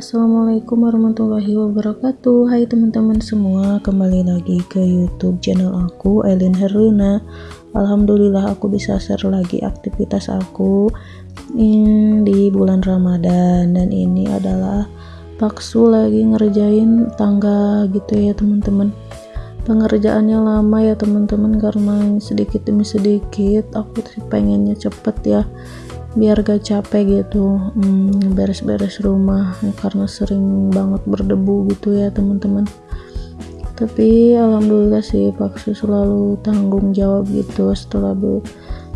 Assalamualaikum warahmatullahi wabarakatuh. Hai teman-teman semua Kembali lagi ke youtube channel aku Elin Herlina. Alhamdulillah aku bisa share lagi aktivitas aku Di bulan Ramadan. Dan ini adalah Paksu lagi ngerjain tangga gitu ya teman-teman. Pengerjaannya lama ya teman-teman karena sedikit demi sedikit. Aku pengennya cepet ya biar gak capek gitu hmm, beres-beres hmm, rumah karena sering banget berdebu gitu ya teman-teman. Tapi alhamdulillah sih Paksu selalu tanggung jawab gitu. Setelah be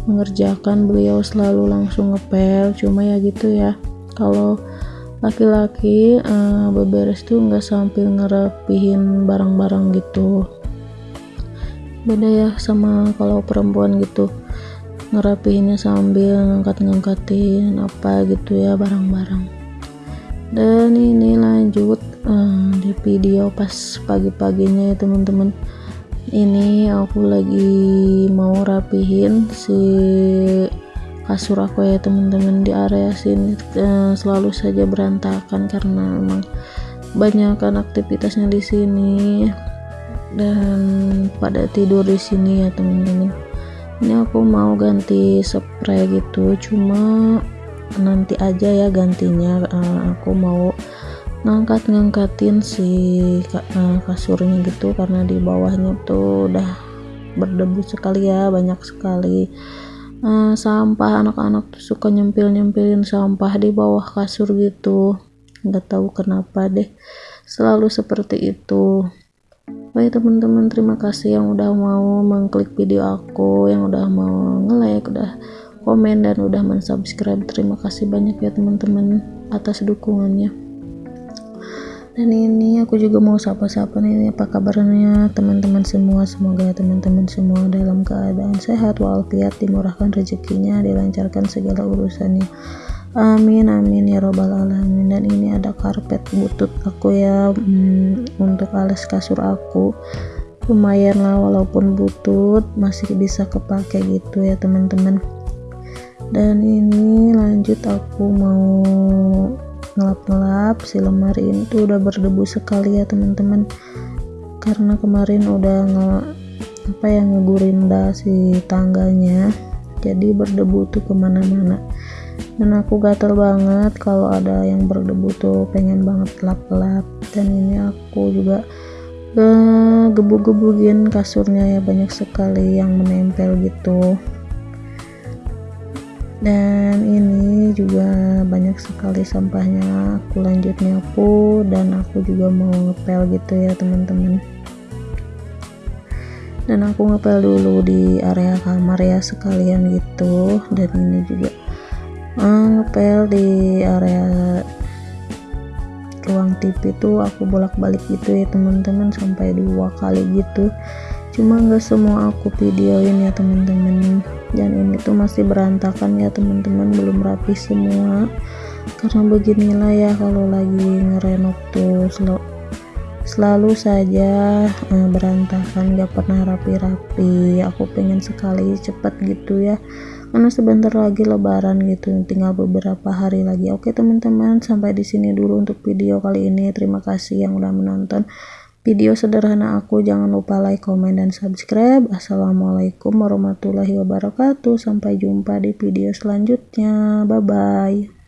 mengerjakan beliau selalu langsung ngepel cuma ya gitu ya. Kalau laki-laki uh, beberes tuh nggak sambil ngerapihin barang-barang gitu. Beda ya sama kalau perempuan gitu ngerapihinnya sambil ngangkat-ngangkatin apa gitu ya barang-barang. Dan ini lanjut uh, di video pas pagi-paginya ya teman-teman. Ini aku lagi mau rapihin si kasur aku ya teman-teman di area sini. Uh, selalu saja berantakan karena emang banyak kan aktivitasnya di sini. Dan pada tidur di sini ya teman-teman ini aku mau ganti spray gitu cuma nanti aja ya gantinya. Uh, aku mau ngangkat-ngangkatin si uh, kasurnya gitu karena di bawahnya tuh udah berdebu sekali ya banyak sekali. Uh, sampah anak-anak tuh suka nyempil-nyempilin sampah di bawah kasur gitu. Nggak tahu kenapa deh selalu seperti itu Baik teman-teman? Terima kasih yang udah mau mengklik video aku yang udah mau nge-like udah komen dan udah mensubscribe. Terima kasih banyak ya teman-teman atas dukungannya. Dan ini aku juga mau sapa-sapa nih apa kabarnya teman-teman semua? Semoga teman-teman semua dalam keadaan sehat walafiat dimurahkan rezekinya dilancarkan segala urusannya. Amin amin ya robbal alamin. Dan ini ada karpet butut aku ya. Hmm, untuk alas kasur aku lumayan lah walaupun butut masih bisa kepake gitu ya teman-teman. Dan ini lanjut aku mau ngelap-ngelap si lemari ini tuh udah berdebu sekali ya teman-teman. Karena kemarin udah nge apa ya ngegurinda si tangganya jadi berdebu tuh ke mana-mana. Dan aku gatel banget kalau ada yang berdebu tuh pengen banget lap-lap. Dan ini aku juga uh, gebu-gebukin kasurnya ya banyak sekali yang menempel gitu. Dan ini juga banyak sekali sampahnya aku lanjut nyapu dan aku juga mau ngepel gitu ya teman-teman dan aku ngepel dulu di area kamar ya sekalian gitu. Dan ini juga ngepel di area ruang TV tuh aku bolak-balik gitu ya teman-teman sampai dua kali gitu. Cuma nggak semua aku videoin ya teman-teman. Dan ini tuh masih berantakan ya teman-teman. Belum rapi semua. Karena beginilah ya kalau lagi ngerenov tuh sel selalu saja eh, berantakan gak pernah rapi-rapi. Aku pengen sekali cepet gitu ya. Karena sebentar lagi lebaran gitu tinggal beberapa hari lagi. Oke teman-teman sampai di sini dulu untuk video kali ini. Terima kasih yang udah menonton video sederhana aku. Jangan lupa like comment dan subscribe. Assalamualaikum warahmatullahi wabarakatuh. Sampai jumpa di video selanjutnya. Bye bye